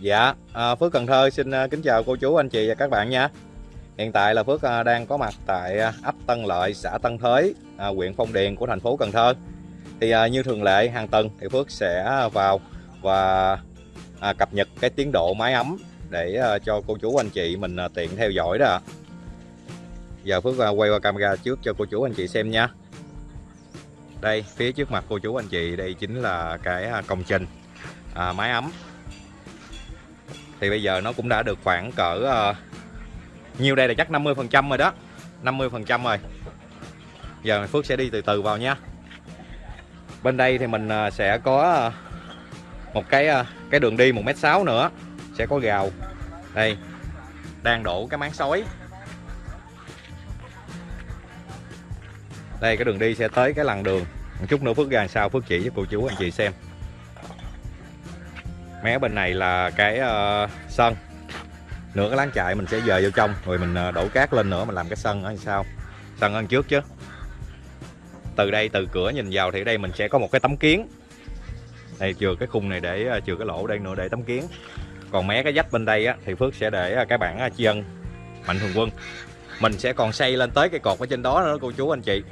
Dạ, à, Phước Cần Thơ xin à, kính chào cô chú anh chị và các bạn nha. Hiện tại là Phước à, đang có mặt tại à, ấp Tân Lợi, xã Tân Thới, huyện Phong Điền của thành phố Cần Thơ. Thì à, như thường lệ hàng tuần thì Phước sẽ vào và à, cập nhật cái tiến độ máy ấm để à, cho cô chú anh chị mình à, tiện theo dõi đó. ạ. Giờ Phước à, quay qua camera trước cho cô chú anh chị xem nha. Đây, phía trước mặt cô chú anh chị đây chính là cái công trình à, máy ấm thì bây giờ nó cũng đã được khoảng cỡ uh, nhiêu đây là chắc 50 phần trăm rồi đó. 50 phần trăm rồi. Giờ Phước sẽ đi từ từ vào nha. Bên đây thì mình uh, sẽ có uh, một cái uh, cái đường đi 1m6 nữa. Sẽ có gào. Đây đang đổ cái máng sói. Đây cái đường đi sẽ tới cái lằn đường. Một chút nữa Phước ra làm sao Phước chỉ cho cô chú anh chị xem mé bên này là cái uh, sân. Nửa cái láng chạy mình sẽ dời vô trong rồi mình ờ, đổ cát lên nữa mình làm cái sân ở sau. Sân ăn trước chứ. Từ đây từ cửa nhìn vào thì ở đây mình sẽ có một cái tấm kiến. Đây chừa cái khung này để ờ, chừa cái lỗ đây nữa để tấm kiến. Còn mé cái dách bên đây á, thì Phước sẽ để cái bảng chi ân mạnh thường quân. Mình sẽ còn xây lên tới cái cột ở trên đó nữa cô chú anh chị.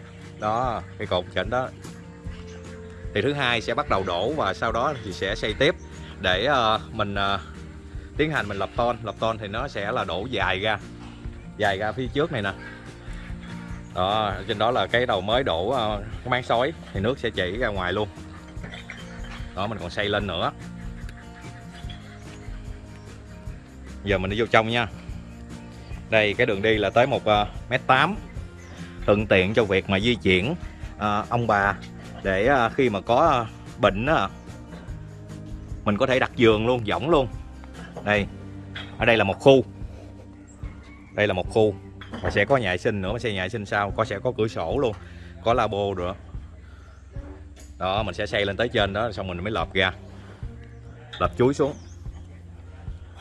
Đó cái cột trên đó. Thì thứ hai sẽ bắt đầu đổ và sau đó thì sẽ xây tiếp để uh, mình uh, tiến hành mình lập ton. Lập ton thì nó sẽ là đổ dài ra dài ra phía trước này nè. Đó trên đó là cái đầu mới đổ uh, cái máng sói thì nước sẽ chảy ra ngoài luôn. Đó mình còn xây lên nữa. Giờ mình đi vô trong nha. Đây cái đường đi là tới một uh, mét tám. Thuận tiện cho việc mà di chuyển uh, ông bà để uh, khi mà có uh, bệnh uh, mình có thể đặt giường luôn, võng luôn. Đây, ở đây là một khu. Đây là một khu. Và sẽ có nhà vệ sinh nữa, mà sẽ nhà vệ sinh sau. Có, sẽ có cửa sổ luôn. Có labo nữa. Đó, mình sẽ xây lên tới trên đó, xong mình mới lợp ra. Lợp chuối xuống.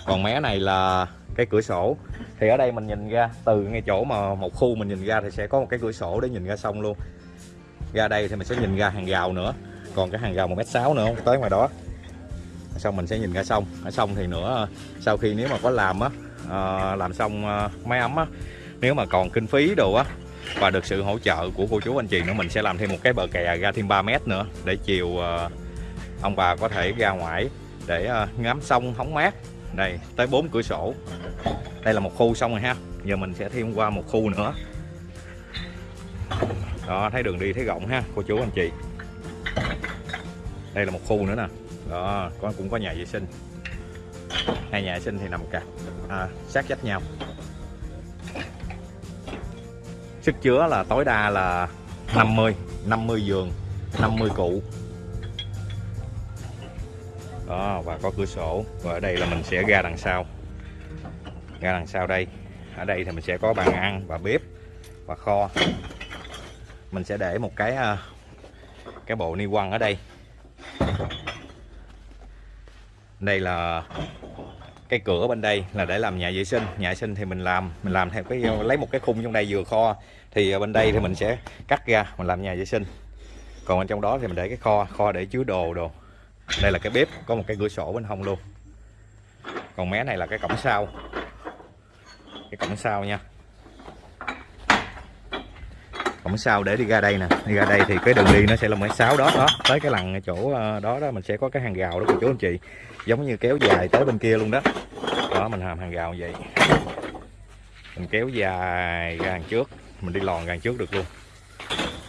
Còn mé này là cái cửa sổ. Thì ở đây mình nhìn ra, từ ngay chỗ mà một khu mình nhìn ra thì sẽ có một cái cửa sổ để nhìn ra sông luôn. Ra đây thì mình sẽ nhìn ra hàng rào nữa. Còn cái hàng rào một mét sáu nữa không tới ngoài đó xong mình sẽ nhìn ra sông. Ở sông thì nữa sau khi nếu mà có làm á à, làm xong à, máy ấm á nếu mà còn kinh phí đồ á và được sự hỗ trợ của cô chú anh chị nữa mình sẽ làm thêm một cái bờ kè ra thêm 3 mét nữa để chiều à, ông bà có thể ra ngoài để à, ngắm sông hóng mát. Đây tới bốn cửa sổ. Đây là một khu xong rồi ha. Giờ mình sẽ thêm qua một khu nữa. Đó thấy đường đi thấy rộng ha cô chú anh chị. Đây là một khu nữa nè đó con cũng có nhà vệ sinh. Hai nhà vệ sinh thì nằm cả à, sát vách nhau. Sức chứa là tối đa là 50 50 giường 50 cụ. Đó và có cửa sổ. Và ở đây là mình sẽ ra đằng sau. Ra đằng sau đây. Ở đây thì mình sẽ có bàn ăn và bếp và kho. Mình sẽ để một cái à, cái bộ ni quăng ở đây đây là cái cửa bên đây là để làm nhà vệ sinh. Nhà vệ sinh thì mình làm mình làm theo cái, lấy một cái khung trong đây vừa kho. Thì bên đây thì mình sẽ cắt ra, mình làm nhà vệ sinh. Còn bên trong đó thì mình để cái kho kho để chứa đồ đồ. Đây là cái bếp, có một cái cửa sổ bên hông luôn. Còn mé này là cái cổng sau. Cái cổng sau nha cổng sau để đi ra đây nè. Đi ra đây thì cái đường đi nó sẽ là mấy sáu đó đó. Tới cái lằn chỗ ờ, đó đó mình sẽ có cái hàng rào đó cô chú anh chị. Giống như kéo dài tới bên kia luôn đó. Đó mình làm hàng rào như vậy. Mình kéo dài ra hàng trước. Mình đi lòn ra hàng trước được luôn.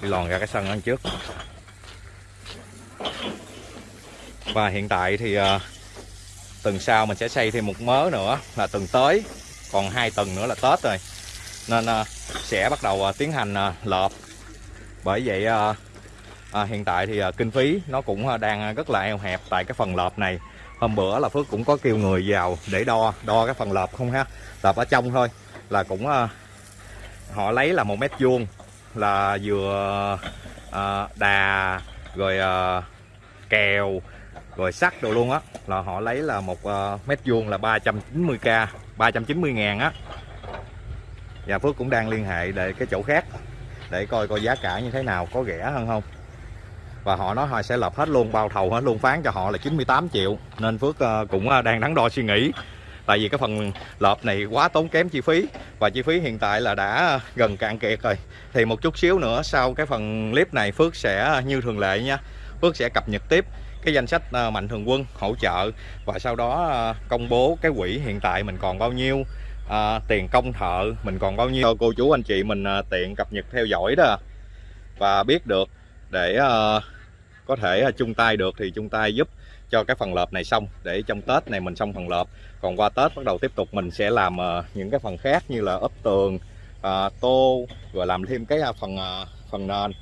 Đi lòn ra cái sân ăn trước. Và hiện tại thì uh, tuần sau mình sẽ xây thêm một mớ nữa là tuần tới. Còn hai tuần nữa là tết rồi nên à, sẽ bắt đầu à, tiến hành à, lợp. Bởi vậy hiện tại thì kinh phí nó cũng đang rất là eo hẹp tại cái phần lợp này. Hôm bữa là Phước cũng có kêu người vào để đo đo cái phần lợp không ha? Lợp ở trong thôi, là cũng họ lấy là một mét vuông, là vừa đà, rồi kèo, rồi sắt đồ luôn á. Là họ lấy là một mét vuông là 390k 390 ngàn á và Phước cũng đang liên hệ để cái chỗ khác để coi coi giá cả như thế nào, có rẻ hơn không. Và họ nói họ sẽ lập hết luôn, bao thầu hết luôn, phán cho họ là 98 triệu. Nên Phước ờ, cũng ờ, đang đắn đo suy nghĩ. Tại vì cái phần lợp này quá tốn kém chi phí và chi phí hiện tại là đã ờ, gần cạn kiệt rồi. Thì một chút xíu nữa, sau cái phần clip này Phước sẽ như thường lệ nha, Phước sẽ cập nhật tiếp cái danh sách mạnh thường quân hỗ trợ và sau đó công bố cái quỹ hiện tại mình còn bao nhiêu à, tiền công thợ mình còn bao nhiêu? Cô chú anh chị mình à, tiện cập nhật theo dõi đó. Và biết được để à, có thể à, chung tay được thì chung tay giúp cho cái phần lợp này xong. Để trong Tết này mình xong phần lợp. Còn qua Tết bắt đầu tiếp tục mình sẽ làm à, những cái phần khác như là ốp tường à, tô rồi làm thêm cái à, phần à, phần nền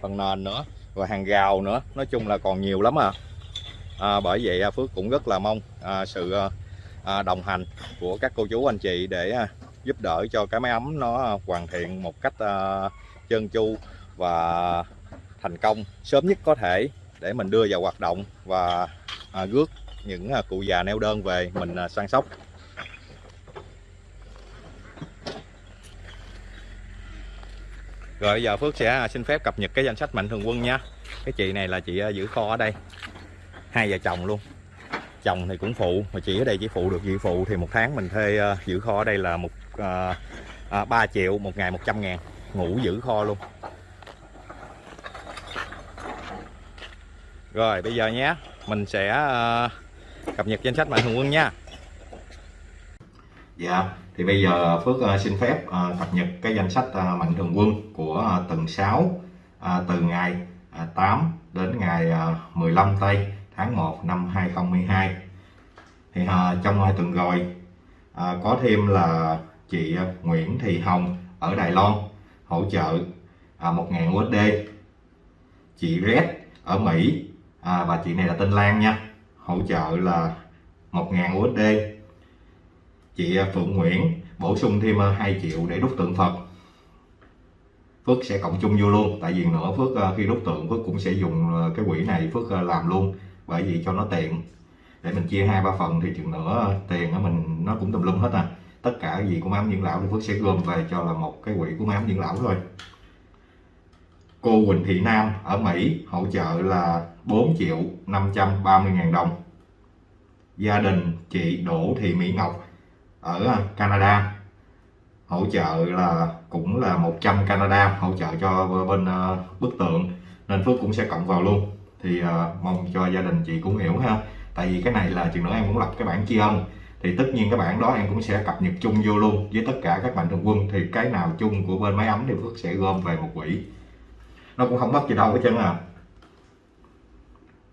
phần nền nữa và hàng rào nữa. Nói chung là còn nhiều lắm à, à bởi vậy à, Phước cũng rất là mong à, sự à, À, đồng hành của các cô chú anh chị để à, giúp đỡ cho cái máy ấm nó hoàn thiện một cách à, chân trơn tru và thành công sớm nhất có thể để mình đưa vào hoạt động và gước rước những cụ già neo đơn về mình săn sóc. Rồi bây giờ Phước sẽ xin phép cập nhật cái danh sách mạnh thường quân nha. Cái chị này là chị giữ kho ở đây. Hai vợ chồng luôn. Chồng thì cũng phụ Mà chỉ ở đây chỉ phụ được chị phụ Thì một tháng mình thuê uh, giữ kho ở đây là một uh, uh, 3 triệu một ngày 100 ngàn Ngủ giữ kho luôn Rồi bây giờ nhé Mình sẽ uh, cập nhật danh sách mạnh thường quân nha Dạ yeah. thì bây giờ Phước uh, xin phép uh, cập nhật cái danh sách uh, mạnh thường quân của uh, tuần 6 uh, từ ngày uh, 8 đến ngày uh, 15 tây tháng 1 năm 2012 thì à, trong uh, tuần rồi à, có thêm là chị à, Nguyễn Thị Hồng ở Đài Loan hỗ trợ à, 1.000 USD chị Red ở Mỹ à, và chị này là tên Lan nha hỗ trợ là 1.000 USD chị à, Phượng Nguyễn bổ sung thêm à, 2 triệu để đúc tượng Phật. Phước sẽ cộng chung vô luôn tại vì nữa Phước khi đúc tượng Phước cũng sẽ dùng cái quỹ này Phước làm luôn bởi vì cho nó tiện để mình chia hai, ba phần thì chừng nữa ờ, tiền của mình, nó cũng tùm lum hết à. Tất cả gì của mám dưỡng lão thì Phước sẽ gom về cho là một cái quỹ của mám dưỡng lão thôi. Cô Quỳnh Thị Nam ở Mỹ hỗ trợ là 4 triệu 530 ngàn đồng. Gia đình chị Đỗ Thị Mỹ Ngọc ở à, Canada hỗ trợ là, cũng là 100 Canada hỗ trợ cho bên ờ, bức tượng. Nên Phước cũng sẽ cộng vào luôn thì uh, mong cho gia đình chị cũng hiểu ha. Tại vì cái này là chừng nữa em cũng lập cái bản tri ân. Thì tất nhiên cái bản đó em cũng sẽ cập nhật chung vô luôn với tất cả các mạnh thường quân. Thì cái nào chung của bên máy ấm thì Phước sẽ gom về một quỹ. Nó cũng không mất gì đâu hết trơn à.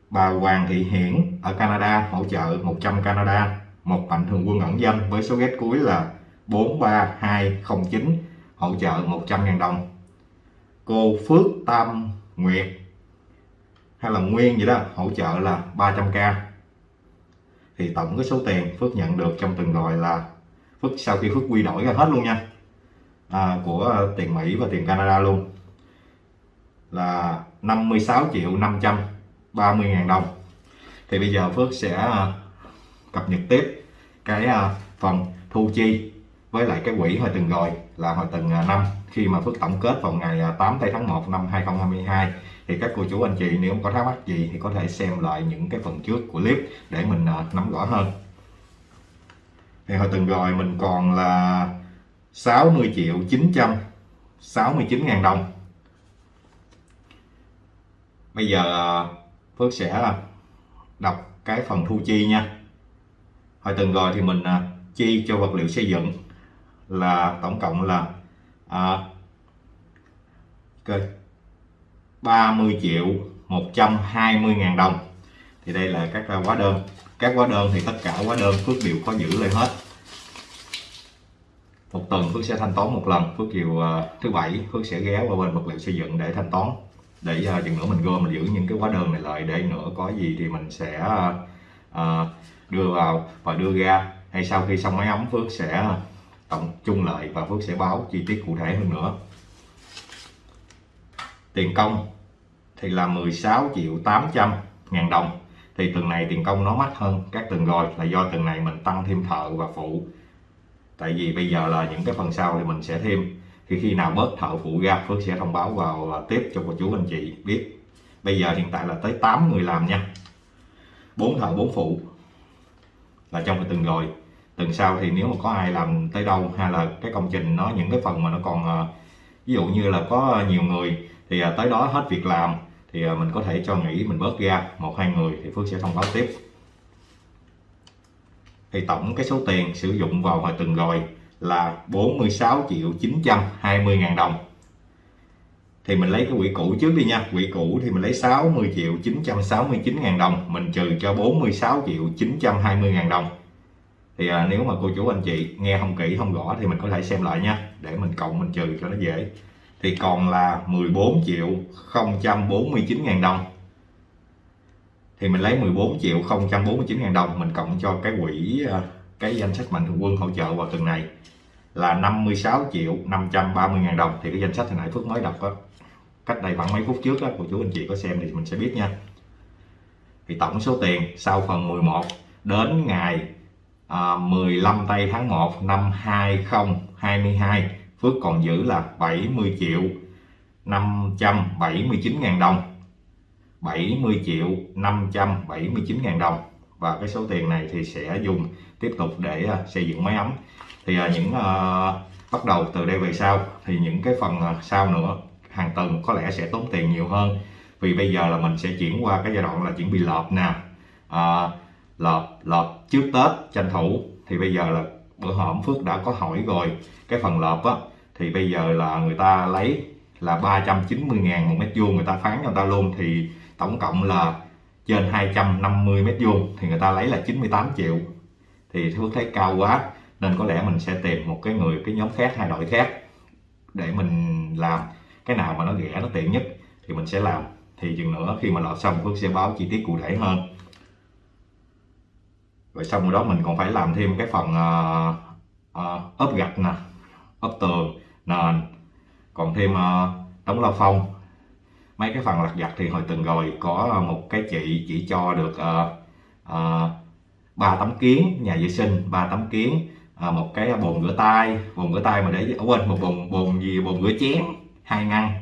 Bà Hoàng Thị Hiển ở Canada hỗ trợ 100 Canada. Một mạnh thường quân ẩn danh với số ghét cuối là 43209 hỗ trợ 100.000 đồng. Cô Phước Tam Nguyệt hay là Nguyên gì đó hỗ trợ là 300k thì tổng cái số tiền Phước nhận được trong từng gọi là Phước sau khi Phước quy đổi ra hết luôn nha à, của tiền Mỹ và tiền Canada luôn là 56 triệu 530 ngàn đồng. Thì bây giờ Phước sẽ à, cập nhật tiếp cái à, phần thu chi với lại cái quỹ hồi từng rồi là hồi từng à, năm. Khi mà Phước tổng kết vào ngày à, 8 tây tháng 1 năm 2022 thì các cô chú, anh chị nếu có thắc mắc gì thì có thể xem lại những cái phần trước của clip để mình à, nắm rõ hơn. Thì hồi từng rồi mình còn là 60 triệu 969 ngàn đồng. Bây giờ Phước sẽ đọc cái phần thu chi nha. Hồi từng rồi thì mình chi cho vật liệu xây dựng là tổng cộng là à, okay, 30 triệu 120 ngàn đồng. Thì đây là các hóa đơn. Các hóa đơn thì tất cả hóa đơn Phước đều có giữ lại hết. Một tuần Phước sẽ thanh toán một lần. Phước chiều uh, à, thứ bảy Phước sẽ ghé qua bên vật liệu xây dựng để thanh toán. Để uh, chừng nữa mình gom mình giữ những cái hóa đơn này lại để nữa có gì thì mình sẽ uh, đưa vào và đưa ra. Hay sau khi xong máy ấm Phước sẽ tổng chung lại và Phước sẽ báo chi tiết cụ thể hơn nữa. Tiền công thì là 16 triệu 800 ngàn đồng. Thì tuần này tiền công nó mắc hơn các tuần rồi, là do tuần này mình tăng thêm thợ và phụ. Tại vì bây giờ là những cái phần sau thì mình sẽ thêm. Thì khi nào bớt thợ phụ ra, Phước sẽ thông báo vào à, tiếp cho cô chú anh chị biết. Bây giờ hiện tại là tới 8 người làm nha. Bốn thợ bốn phụ là trong cái tuần rồi lần sau thì nếu mà có ai làm tới đâu hay là cái công trình nó, những cái phần mà nó còn ờ, ví dụ như là có nhiều người thì ờ, tới đó hết việc làm thì ờ, mình có thể cho nghỉ, mình bớt ra một, hai người thì Phước sẽ thông báo tiếp. Thì tổng cái số tiền sử dụng vào hồi từng rồi là 46 triệu 920 ngàn đồng. Thì mình lấy cái quỹ cũ trước đi nha, quỹ cũ thì mình lấy 60 triệu 969 ngàn đồng, mình trừ cho 46 triệu 920 ngàn đồng thì à, nếu mà cô chú anh chị nghe không kỹ không rõ thì mình có thể xem lại nha để mình cộng mình trừ cho nó dễ. Thì còn là 14 triệu 049 ngàn đồng. Thì mình lấy 14 triệu 049 ngàn đồng mình cộng cho cái quỹ à, cái danh sách mạnh thường quân hỗ trợ vào tuần này là 56 triệu 530 ngàn đồng. Thì cái danh sách hồi nãy Phước mới đọc đó, cách đây khoảng mấy phút trước đó cô chú anh chị có xem thì mình sẽ biết nha. Thì tổng số tiền sau phần 11 đến ngày à, 15 tây tháng 1 năm 2022 Phước còn giữ là 70 triệu 579 ngàn đồng. 70 triệu 579 ngàn đồng. Và cái số tiền này thì sẽ dùng tiếp tục để à, xây dựng máy ấm. Thì à, những uh, bắt đầu từ đây về sau thì những cái phần sau nữa hàng tuần có lẽ sẽ tốn tiền nhiều hơn. Vì bây giờ là mình sẽ chuyển qua cái giai đoạn là chuẩn bị lợp nè. À, lợp lợp trước Tết, tranh thủ. Thì bây giờ là bữa hổm Phước đã có hỏi rồi. Cái phần lợp á, thì bây giờ là người ta lấy là 390 ngàn một mét vuông người ta phán cho người ta luôn. Thì tổng cộng là trên 250 mét vuông, thì người ta lấy là 98 triệu. Thì Phước thấy cao quá, nên có lẽ mình sẽ tìm một cái người, cái nhóm khác, hai đội khác để mình làm. Cái nào mà nó rẻ, nó tiện nhất thì mình sẽ làm. Thì chừng nữa khi mà lọt xong, Phước sẽ báo chi tiết cụ thể hơn rồi xong rồi đó mình còn phải làm thêm cái phần uh, uh, ốp gạch nè ốp tường nền còn thêm à, uh, đóng la phong. Mấy cái phần lặt vặt thì hồi từng rồi có một cái chị chỉ cho được ba uh, uh, tấm kiến nhà vệ sinh ba tấm kiến uh, một cái bồn rửa tay. Bồn rửa tay mà để ở quên một bồn bồn gì bồn rửa chén hai ngăn.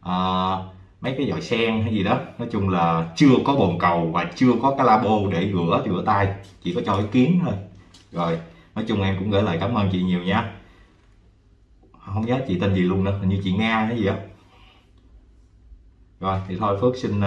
Uh, mấy cái dòi sen hay gì đó. Nói chung là chưa có bồn cầu và chưa có cái labo để rửa rửa tay. Chỉ có cho ý kiến thôi. Rồi nói chung em cũng gửi lời cảm ơn chị nhiều nha. Không nhớ chị tên gì luôn nữa hình như chị nga hay gì đó rồi thì thôi phước xin uh,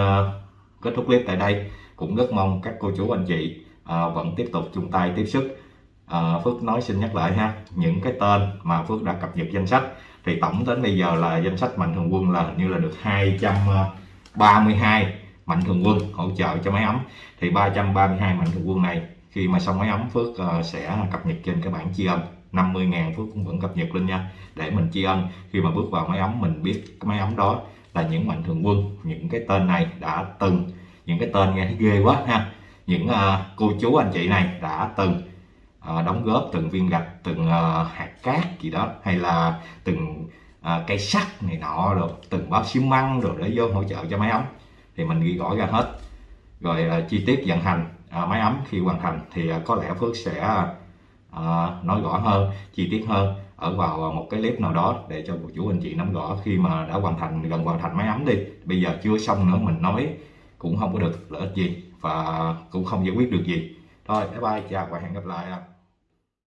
kết thúc clip tại đây. Cũng rất mong các cô chú anh chị uh, vẫn tiếp tục chung tay tiếp sức. Uh, phước nói xin nhắc lại ha những cái tên mà phước đã cập nhật danh sách thì tổng đến bây giờ là danh sách mạnh thường quân là hình như là được 232 mạnh thường quân hỗ trợ cho máy ấm. Thì 332 mạnh thường quân này khi mà xong máy ấm Phước uh, sẽ cập nhật trên cái bảng tri ân. 50 ngàn Phước cũng vẫn cập nhật lên nha để mình tri ân. Khi mà bước vào máy ấm mình biết cái máy ấm đó là những mạnh thường quân những cái tên này đã từng những cái tên nghe thấy ghê quá ha. Những uh, cô chú anh chị này đã từng Ờ, đóng góp từng viên gạch, từng ờ, hạt cát gì đó, hay là từng ờ, cây sắt này nọ, rồi từng bao xi măng rồi để vô hỗ trợ cho máy ấm, thì mình ghi rõ ra hết. Rồi chi tiết vận hành máy ấm khi hoàn thành thì có lẽ Phước sẽ nói rõ hơn, chi tiết hơn ở vào một cái clip nào đó để cho cô chú anh chị nắm rõ khi mà đã hoàn thành, gần hoàn thành máy ấm đi. Bây giờ chưa xong nữa, mình nói cũng không có được lợi ích gì và cũng không giải quyết được gì. Thôi, bye bye, chào và hẹn gặp lại